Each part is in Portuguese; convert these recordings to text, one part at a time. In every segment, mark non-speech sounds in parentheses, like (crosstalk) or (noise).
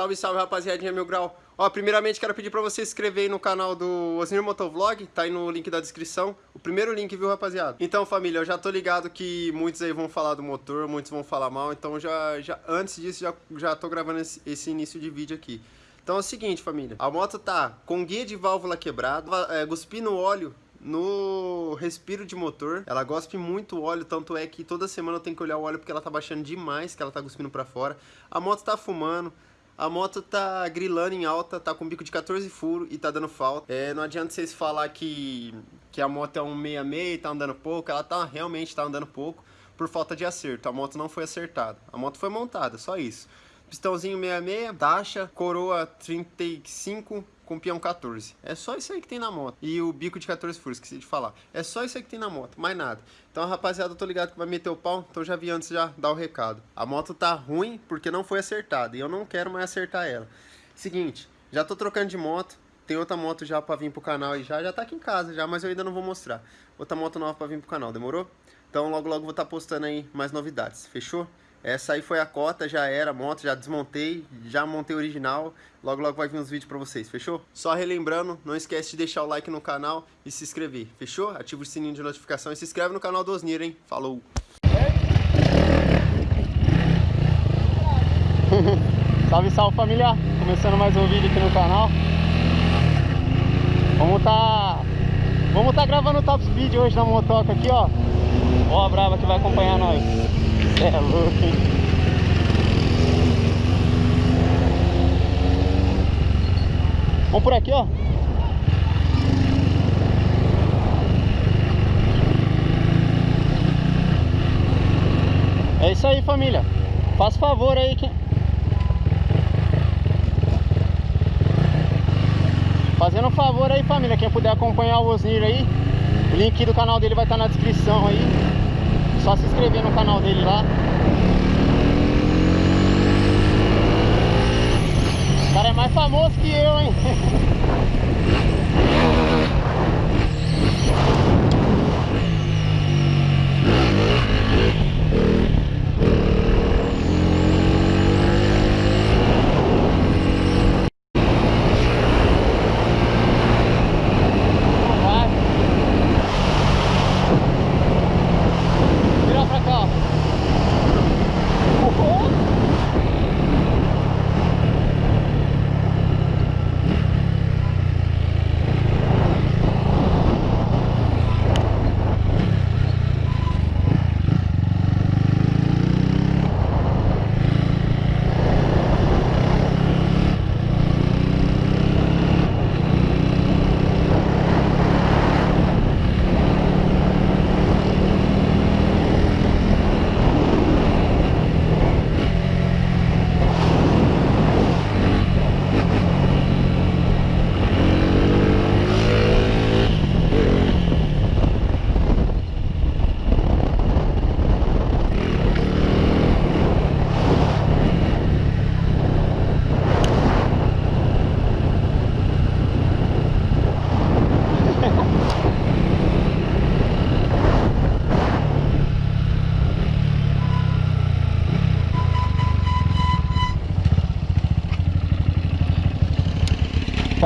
Salve, salve, rapaziadinha, meu grau. Ó, primeiramente quero pedir pra você se inscrever aí no canal do Osnir Motovlog, tá aí no link da descrição. O primeiro link, viu, rapaziada? Então, família, eu já tô ligado que muitos aí vão falar do motor, muitos vão falar mal, então já, já antes disso já, já tô gravando esse, esse início de vídeo aqui. Então é o seguinte, família, a moto tá com guia de válvula quebrada, é, cuspindo óleo no respiro de motor, ela gospe muito óleo, tanto é que toda semana eu tenho que olhar o óleo porque ela tá baixando demais, que ela tá cuspindo pra fora. A moto tá fumando, a moto tá grilando em alta, tá com bico de 14 furos e tá dando falta. É, não adianta vocês falar que, que a moto é um 66 e tá andando pouco, ela tá realmente tá andando pouco por falta de acerto. A moto não foi acertada, a moto foi montada, só isso. Pistãozinho 66, taxa, coroa 35, com peão 14. É só isso aí que tem na moto. E o bico de 14 furos, esqueci de falar. É só isso aí que tem na moto, mais nada. Então, rapaziada, eu tô ligado que vai meter o pau, então já vi antes já dar o recado. A moto tá ruim porque não foi acertada e eu não quero mais acertar ela. Seguinte, já tô trocando de moto, tem outra moto já pra vir pro canal e já, já tá aqui em casa já, mas eu ainda não vou mostrar. Outra moto nova pra vir pro canal, demorou? Então logo logo vou estar tá postando aí mais novidades, fechou? Essa aí foi a cota, já era a moto, já desmontei, já montei original. Logo, logo vai vir uns vídeos pra vocês, fechou? Só relembrando, não esquece de deixar o like no canal e se inscrever, fechou? Ativa o sininho de notificação e se inscreve no canal do Osnir, hein? Falou! (laughs) salve, salve família! Começando mais um vídeo aqui no canal. Vamos tá... Vamos tá gravando o top speed hoje na motoca aqui, ó. Ó a brava que vai acompanhar nós. É louco? Vamos por aqui, ó. É isso aí, família. Faz favor aí que... Fazendo um favor aí, família. Quem puder acompanhar o Osnir aí, o link do canal dele vai estar na descrição aí. Só se inscrever no canal dele lá. O cara é mais famoso que eu, hein? (laughs)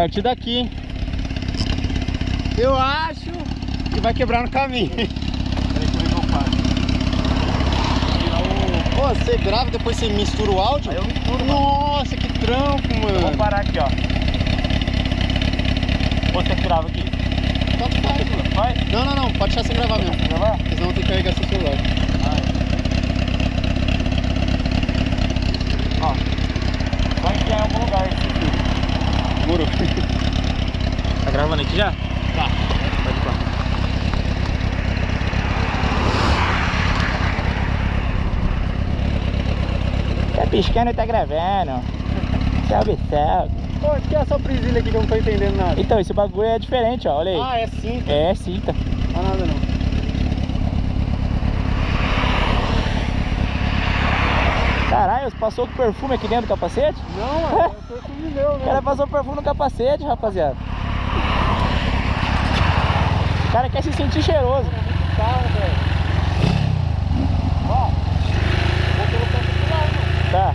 partir daqui? Eu acho que vai quebrar no caminho. Como é? Pô, você grava depois você mistura o áudio? Aí eu misturo, Nossa, que trampo, mano. Vou parar aqui, ó. Ou você grava aqui? Tanto faz, mano. Vai? Não, não, não. Pode deixar sem gravar mesmo. Gravar? Senão tem que carregar seu celular. Ah, é. Ó. Vai enfiar em algum lugar esse fio. Demorou. Tá gravando aqui já? Tá. Pode ir lá. Tá piscando e tá gravando. Salve, salve. Pô, o que é essa presilha aqui que eu não tô entendendo nada? Então, esse bagulho é diferente, ó. Olha aí. Ah, é cinta. É cinta. Não é nada não. Caralho, passou com perfume aqui dentro do capacete? Não, (laughs) é perfume meu, O né? cara passou perfume no capacete, rapaziada. O cara quer se sentir cheiroso. Carro, velho. Ó, vou だ。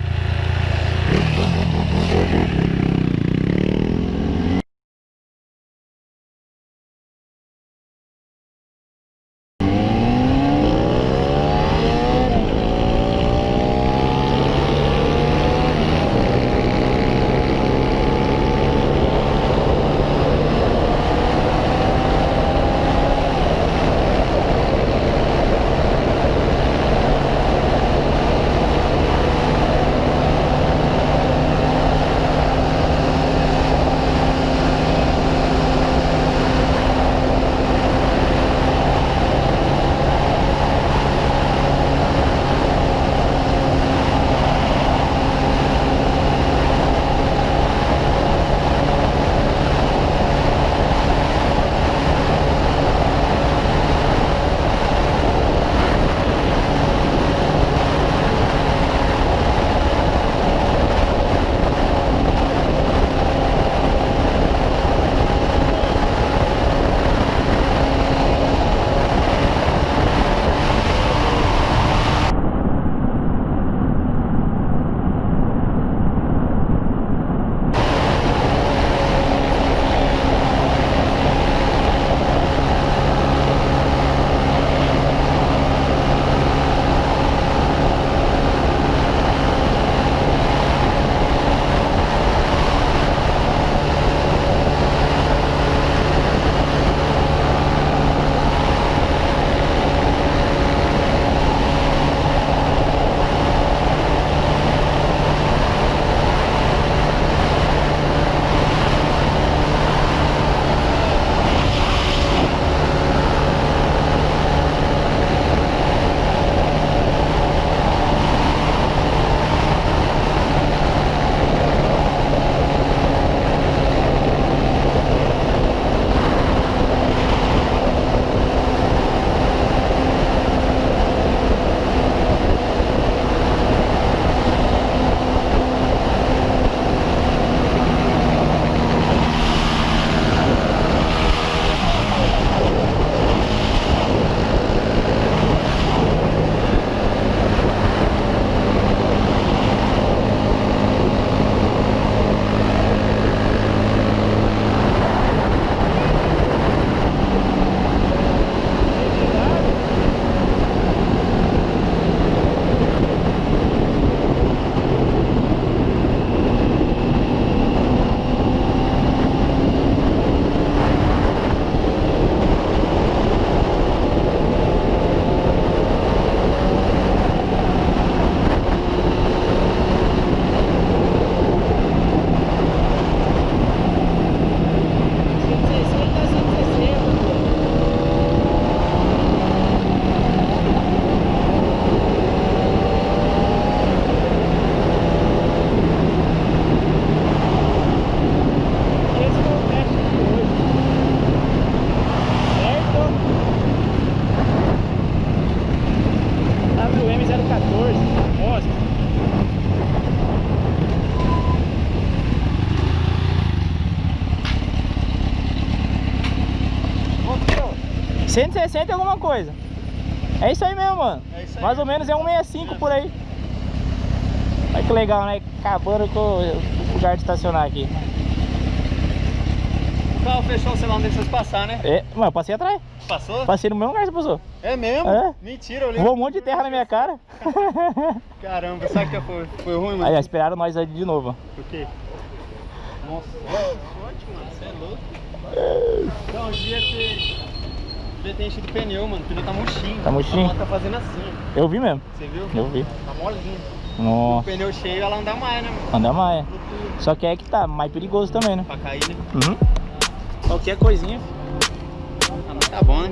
160 e alguma coisa. É isso aí mesmo, mano. É isso aí. Mais ou menos é 165 por aí. Olha que legal, né? Acabando com o lugar de estacionar aqui. O carro fechou, sei lá onde vocês passar, né? É, mano, eu passei atrás. Passou? Passei no mesmo lugar que você passou. É mesmo? É. Mentira, eu. Voou um monte de terra na minha cara. (laughs) Caramba, sabe que foi, foi ruim, mano? Aí, ó, esperaram nós aí de novo. ó. Por quê? Nossa, sorte, mano, você é louco. Então, devia ter. Devia ter enchido o pneu, mano. O pneu tá murchinho. Tá murchinho? A moto tá fazendo assim. Eu vi mesmo. Você viu? Eu vi. Tá molinho. O Nossa, pneu cheio, ela anda mais, né, mano? anda mais. Só que é que tá mais perigoso também, né? Pra cair, né? Uhum. Qualquer coisinha. Ah, mas tá bom, né?